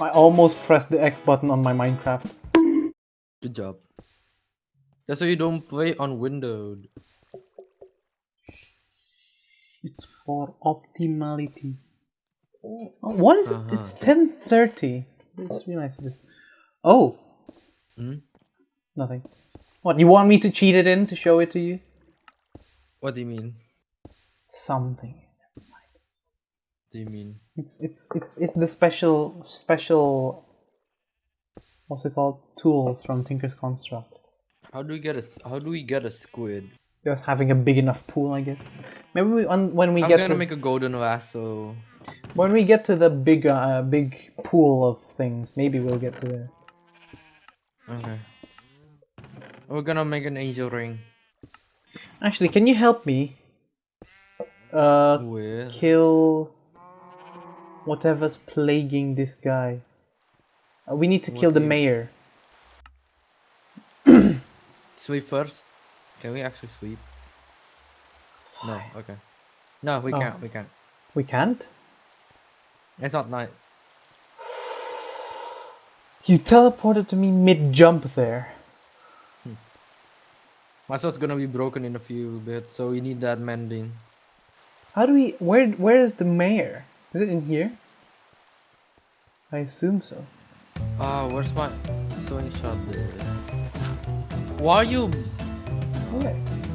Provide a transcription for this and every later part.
I almost pressed the X button on my Minecraft. Good job. That's why you don't play on Windows. It's for optimality. Oh, what is it? Uh-huh. It's 10.30. Just realized this. Oh, Hmm? nothing. What, you want me to cheat it in to show it to you? What do you mean? Something. Do you mean? It's it's it's it's the special special what's it called? Tools from Tinker's Construct. How do we get a How do we get a squid? Just having a big enough pool, I guess. Maybe we, on, when we I'm get gonna to make a golden lasso. when we get to the big uh, big pool of things, maybe we'll get to there. Okay. We're gonna make an angel ring Actually, can you help me? Uh, with. kill whatever's plaguing this guy. Uh, we need to kill the you- mayor. Sweep first. Can we actually sweep? No. Okay. No, we Oh. can't. We can't. We can't. It's not night. You teleported to me mid jump there. My sword's gonna be broken in a few bits, so we need that mending. How do we? Where? Where is the mayor? Is it in here? I assume so. Ah, where's my sewing shot? There. Why are you?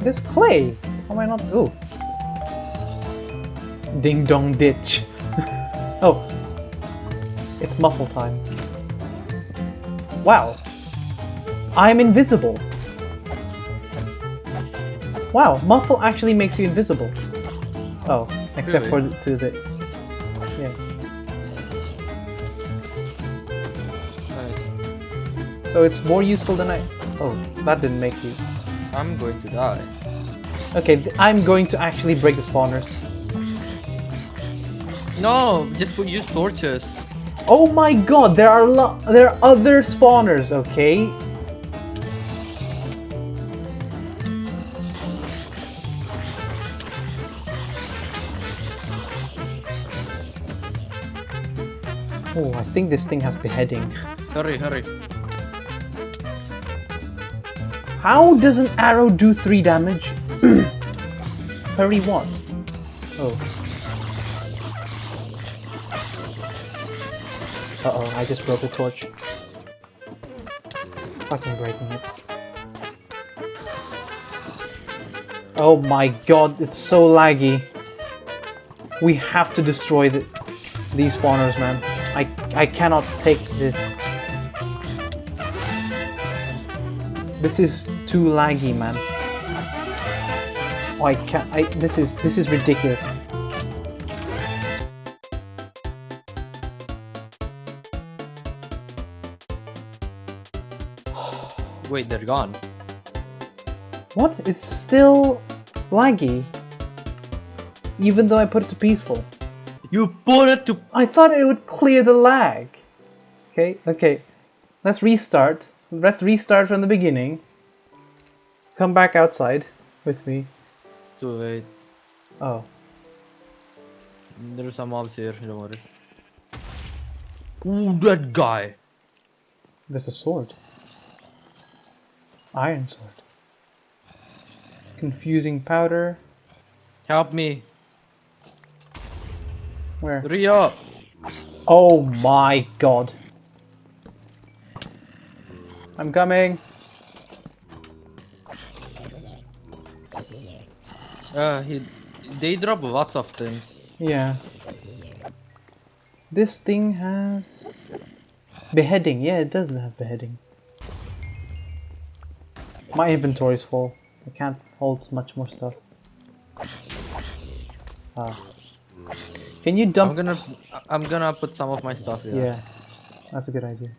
There's clay. How am I not? Oh. Ding dong ditch. oh. It's muffle time. Wow. I'm invisible. Wow, muffle actually makes you invisible. Oh, except for Really? the, to the. So it's more useful than I. Oh, that didn't make you. I'm going to die. Okay, I'm going to actually break the spawners. No, just put use torches. Oh my god, there are there are other spawners, okay? Oh, I think this thing has beheading. Hurry, hurry. How does an arrow do 3 damage? Hurry what? Oh. Uh-oh, I just broke the torch. Fucking breaking it. Oh my god, it's so laggy. We have to destroy the, these spawners, man. I, I cannot take this. This is too laggy, man. Oh, I can't. I, this is this is ridiculous. Wait, they're gone. What? It's still laggy. Even though I put it to peaceful. You put it to. I thought it would clear the lag. Okay, okay. Let's restart. Let's restart from the beginning. Come back outside with me. To wait. Oh. There's some mobs here. Don't worry. Ooh, that guy. There's a sword. Iron sword. Confusing powder. Help me, Where? Rio. Oh my god. I'm coming. Uh, he. They drop lots of things. Yeah. This thing has beheading. Yeah, it does have beheading. My inventory is full. I can't hold much more stuff. Ah. Can you dump? I'm gonna. I'm gonna put some of my stuff here. Yeah, that's a good idea.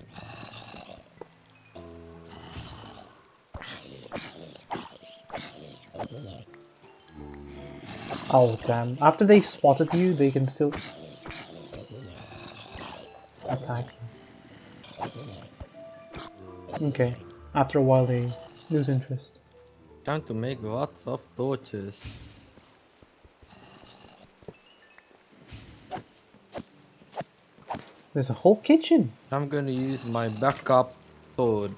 Oh damn! After they spotted you, they can still attack. Okay. After a while, they lose interest. Time to make lots of torches. There's a whole kitchen. I'm gonna use my backup sword.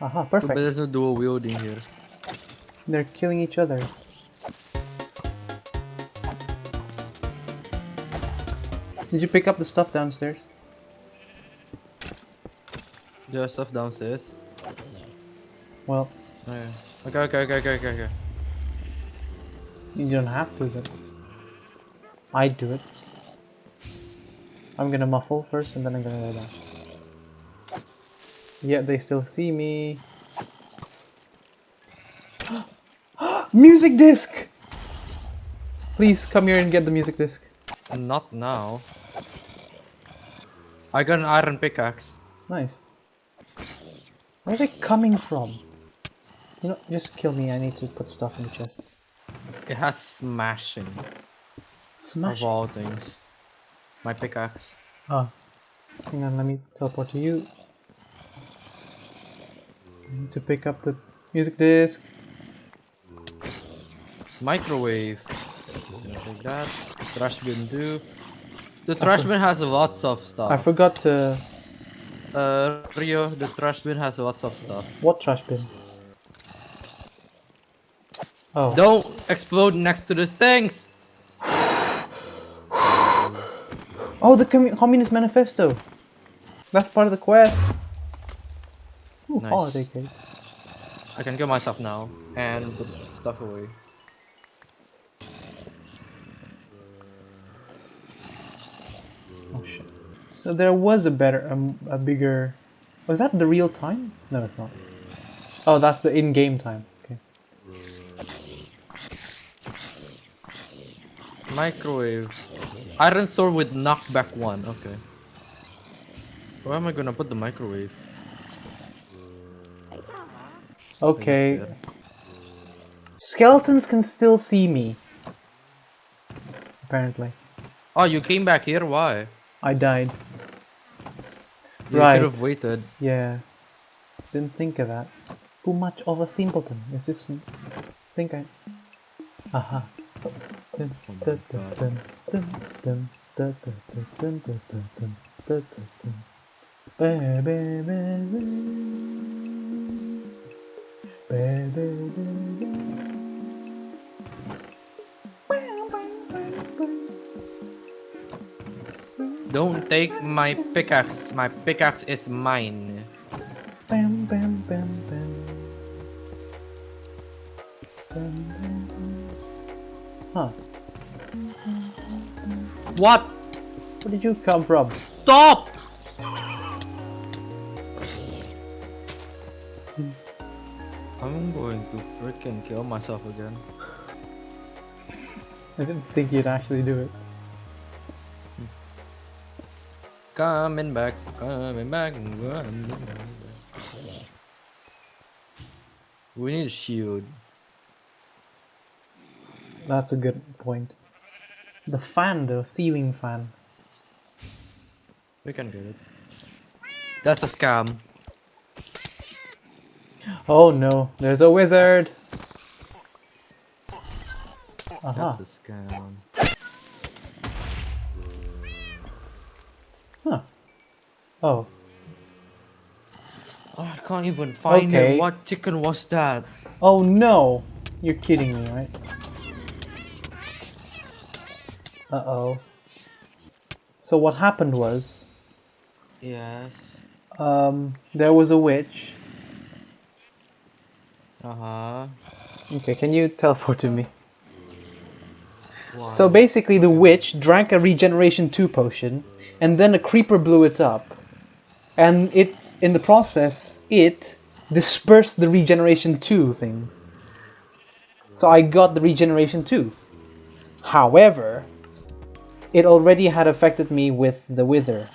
Aha, perfect. But there's no dual wielding here. They're killing each other. Did you pick up the stuff downstairs? There's stuff downstairs. Well. Okay, okay, okay, okay, okay, okay. you don't have to, but I'd do it. I'm gonna muffle first and then I'm gonna go down. Yeah, they still see me. music disc! Please come here and get the music disc. Not now. I got an iron pickaxe. Nice. Where are they coming from? You know, just kill me. I need to put stuff in the chest. It has smashing Smash. of all things. My pickaxe. Ah. Hang on, let me teleport to you. I need to pick up the music disc. Microwave. Gonna that. Trash bin too. The trash bin has lots of stuff. I forgot to. Uh, Rio, the trash bin has lots of stuff. What trash bin? Oh. Don't explode next to these things! Oh, the commu- Communist Manifesto! That's part of the quest! Ooh, Nice. holiday cake. I can kill myself now and put stuff away. Oh shit. So there was a better, um, a bigger. Was that the real time? No, it's not. Oh, that's the in-game time. Okay. Microwave. Iron sword with knockback one. Okay. Where am I gonna put the microwave? Okay. Skeletons can still see me. Apparently, Oh, you came back here? Why? I died. You Right. could have waited. Yeah. Didn't think of that. Too much of a simpleton. Is this? Think I. Aha. Dun, Don't take my pickaxe. My pickaxe is mine. Bam, bam, bam, bam. Bam, bam, bam. Huh. What? Where did you come from? Stop! I'm going to freaking kill myself again. I didn't think you'd actually do it. Coming back, coming back, coming back. We need a shield. That's a good point. The fan, the ceiling fan. We can get it. That's a scam. Oh no, there's a wizard! Aha. That's a scam. Oh. Oh, I can't even find Okay. it. What chicken was that? Oh no! You're kidding me, right? Uh oh. So what happened was, Yes. um, there was a witch. Uh huh. Okay, can you teleport to me? Wow. So basically, the witch drank a regeneration 2 potion, and then a creeper blew it up. And it, in the process, it dispersed the regeneration 2 things. So I got the regeneration 2. However, it already had affected me with the wither.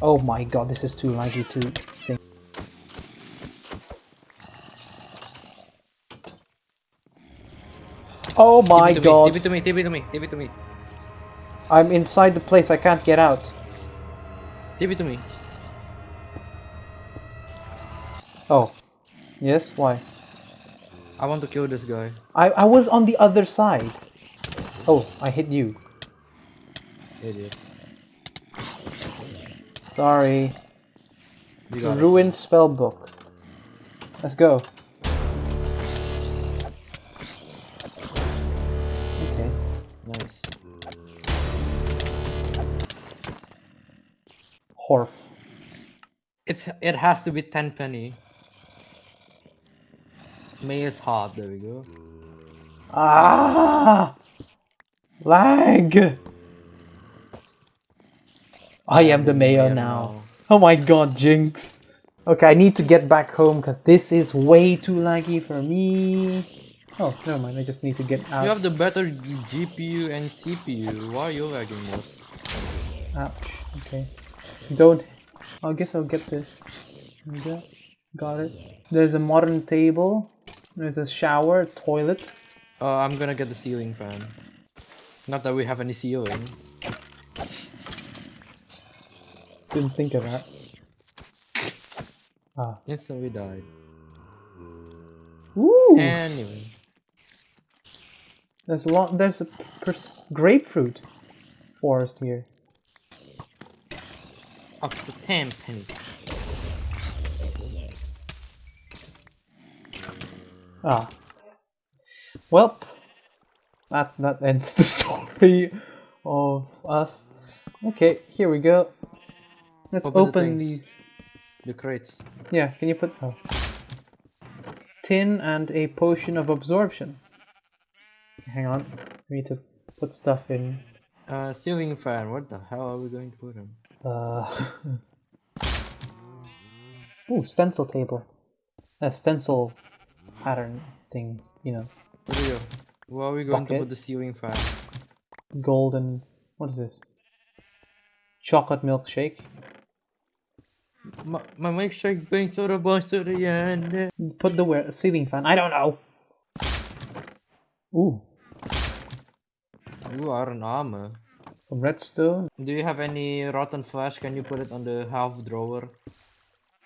Oh my god, this is too laggy to think. Oh my Give god. Me, give it to me. Give it to me. Give it to me. I'm inside the place, I can't get out. Give it to me. Oh. Yes? Why? I want to kill this guy. I, I was on the other side. Oh, I hit you. Idiot. Sorry. You. Ruined spell book. Let's go. It has to be ten penny. Mayor's heart. There we go. Ah! Lag! I am the mayor now. Oh my god, Jinx. Okay, I need to get back home because this is way too laggy for me. Oh, never mind. I just need to get out. You have the better GPU and CPU. Why are you lagging more? Ouch. Okay. Don't. I guess I'll get this. Got it. There's a modern table. There's a shower, toilet. Uh, I'm gonna get the ceiling fan. Not that we have any ceiling. Didn't think of that. Ah. Instantly died. Ooh. Anyway. There's a lot. There's a grapefruit forest here. Up to 10 penny. Ah. Well, that that ends the story of us. Okay, here we go. Let's Open open things. these. The crates. Yeah, can you put oh. tin and a potion of absorption? Hang on, we need to put stuff in. Uh, ceiling fan. What the hell are we going to put him? Uh. Ooh, stencil table. Uh, stencil pattern things. You know, Where do you go? Where are we going to Bucket. put the ceiling fan? golden. What is this? Chocolate milkshake. My, my milkshake going sort of boys to the end. Put the where ceiling fan. I don't know. Ooh, You are an armor. Some redstone. Do you have any rotten flesh? Can you put it on the half drawer?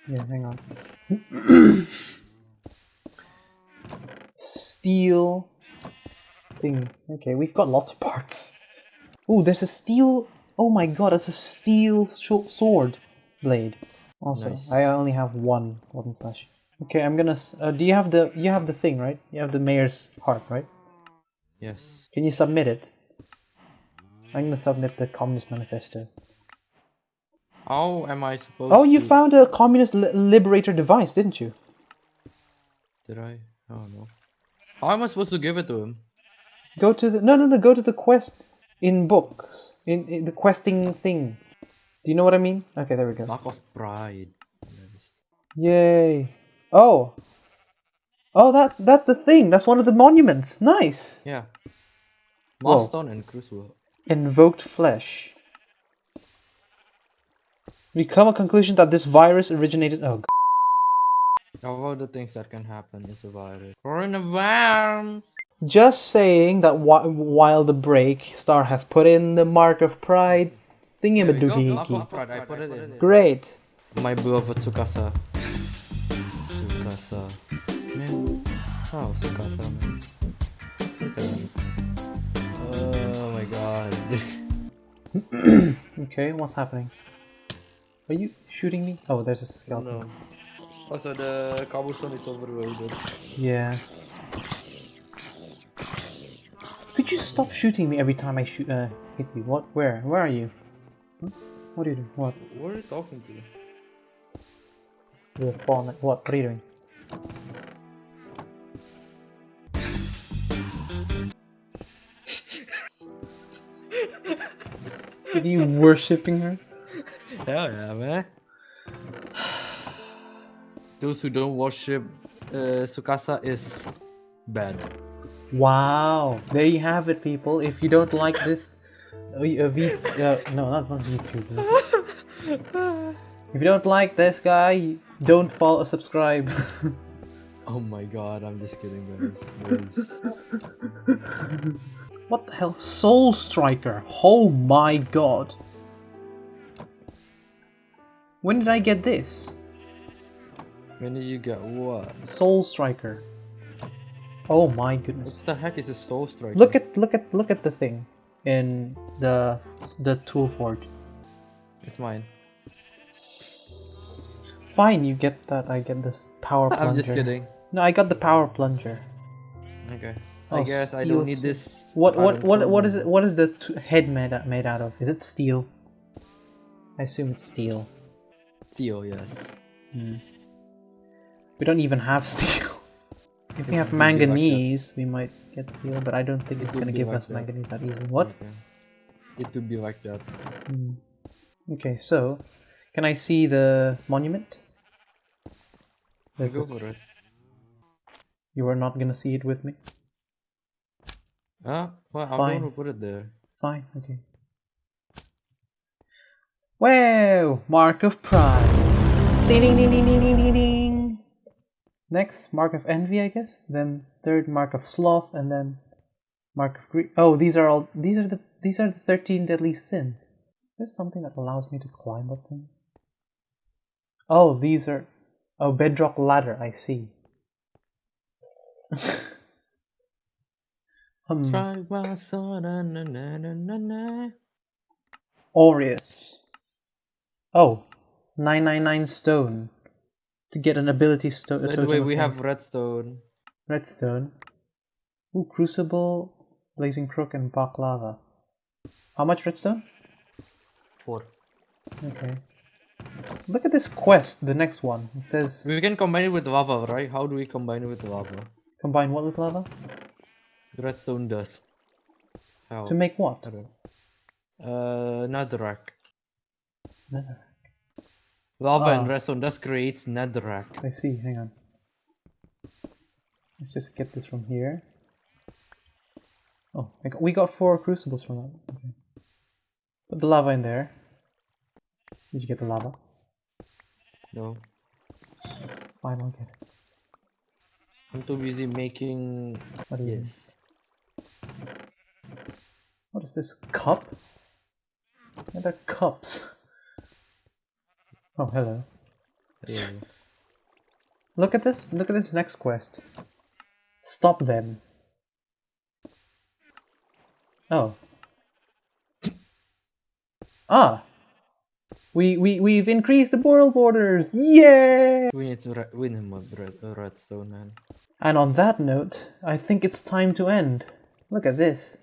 Yeah, hang on. Steel thing. Okay, we've got lots of parts. Ooh, there's a steel. Oh my god, it's a steel sh- sword blade. Also, Nice. I only have one rotten flesh. Okay, I'm gonna. Uh, do you have the? You have the thing, right? You have the mayor's heart, right? Yes. Can you submit it? I'm gonna submit the Communist Manifesto. How am I supposed Oh, you to... found a Communist li- Liberator device, didn't you? Did I? Oh no. How am I supposed to give it to him? Go to the no no no. Go to the quest in books in, in the questing thing. Do you know what I mean? Okay, there we go. Lack of pride. Yay! Oh, oh that that's the thing. That's one of the monuments. Nice. Yeah. Milestone and Crucible. Invoked flesh. We come a conclusion that this virus originated. Oh, g- How about the things that can happen in a virus? Coronavirus! just saying that whi- while the break, Star has put in the mark of pride. There we go. Lack Thingy of pride. I put it in. Great. My beloved Tsukasa. Tsukasa. Man. Oh, Tsukasa, man. Oh my god. Okay, what's happening? Are you shooting me? Oh, there's a skeleton. no. Also, the cobblestone is overloaded. Yeah. Could you stop shooting me every time I shoot? Uh, hit you. What? Where? Where are you? Huh? What are you doing? What? What are you talking to? You're falling. What? What are you doing? Are you worshipping her? Hell yeah, man. Those who don't worship uh, Tsukasa is bad. Wow, there you have it, people. If you don't like this, uh, v, uh, uh, no, not on YouTube. if you don't like this guy, don't follow, a subscribe. Oh my god, I'm just kidding, guys. What the hell, Soul Striker? Oh my god! When did I get this? when did you get what? Soul Striker. Oh my goodness! What the heck is a soul Striker? Look at look at look at the thing. in the the tool forge. It's mine. Fine, you get that. I get this power plunger. I'm just kidding. No, I got the power plunger. Okay. Oh, I guess I don't need this. What what what what is it? What is the t- head made out, made out of? Is it steel? I assume it's steel. Steel, yes. We don't even have steel. If we have be like manganese, we might get steel, but I don't think It it's gonna give like us that. manganese that easily. What? Okay. It would be like that. Hmm. Okay, so can I see the monument? There's this- You are not gonna see it with me. Ah, well, I'm going to put it there. Fine. Okay. Wow! Mark of Pride. Ding ding ding ding ding ding ding ding. Next, Mark of Envy, I guess. Then third, Mark of Sloth, and then Mark of Greed. Oh, these are all. These are the. These are the thirteen deadly sins. There's something that allows me to climb up things. Oh, these are. Oh, bedrock ladder. I see. hmm. Try my son, na, na, na, na, na, na. Aureus. Oh, 999 stone. To get an ability stone. By the way, we have redstone. redstone. Ooh, crucible, blazing crook, and baklava. How much redstone? Four. Okay. Look at this quest, the next one. It says We can combine it with lava, right? How do we combine it with lava? combine what with lava? Redstone dust. How? To make what? I don't Uh, netherrack. Nether. Lava and Ah. redstone dust creates netherrack. I see, hang on. Let's just get this from here. Oh, I got, we got four crucibles from that. Okay. Put the lava in there. Did you get the lava? No. Fine, I'll get it. I'm too busy making. What is? Yes. What is this? Cup? And they're cups. Oh, hello. Yeah. Look at this. Look at this next quest. Stop them. Oh. Ah. We we we've increased the world borders. Yay! We need to win him with uh, redstone, man. And on that note, I think it's time to end. Look at this.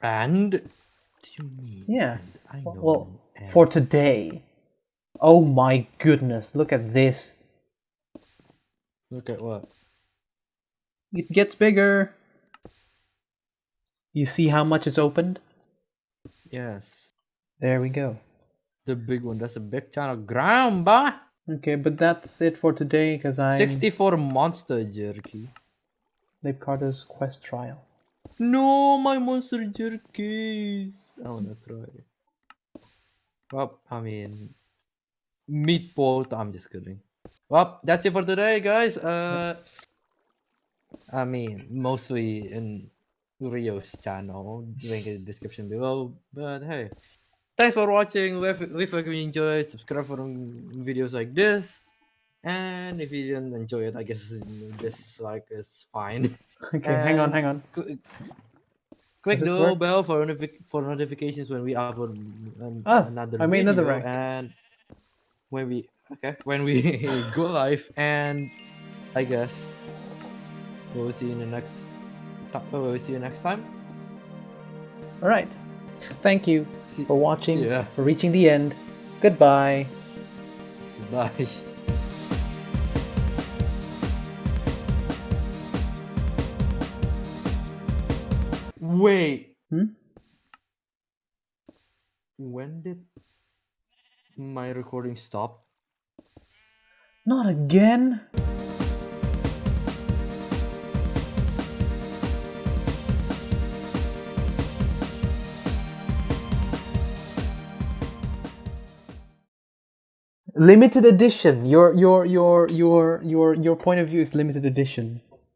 And. Do you mean? Yeah. I know. Well, and- for today. Oh my goodness, look at this. Look at what? It gets bigger. You see how much it's opened? Yes. There we go. The big one. That's a big channel. Ground, boy! Okay, but that's it for today because I'm 64 monster jerky. Leibcardo's quest trial. No, my monster jerkies. I wanna try. Well, I mean, meatball. I'm just kidding. Well, that's it for today, guys. Uh, I mean, mostly in Rio's channel. Link in the description below. But hey, thanks for watching. Leave, leave a like if you enjoy. Subscribe for videos like this. And if you didn't enjoy it, I guess dislike is fine. Okay, hang on, hang on. Qu- Click the work? bell for notific- for notifications when we upload an- Ah, another I made another rank. and when we okay when we go live and I guess we'll see you in the next we'll see you next time. All right. Thank you See, for watching, see for reaching the end. Goodbye. Bye. Wait. Hmm? When did my recording stop? Not again. Limited edition. Your your your your your your point of view is limited edition.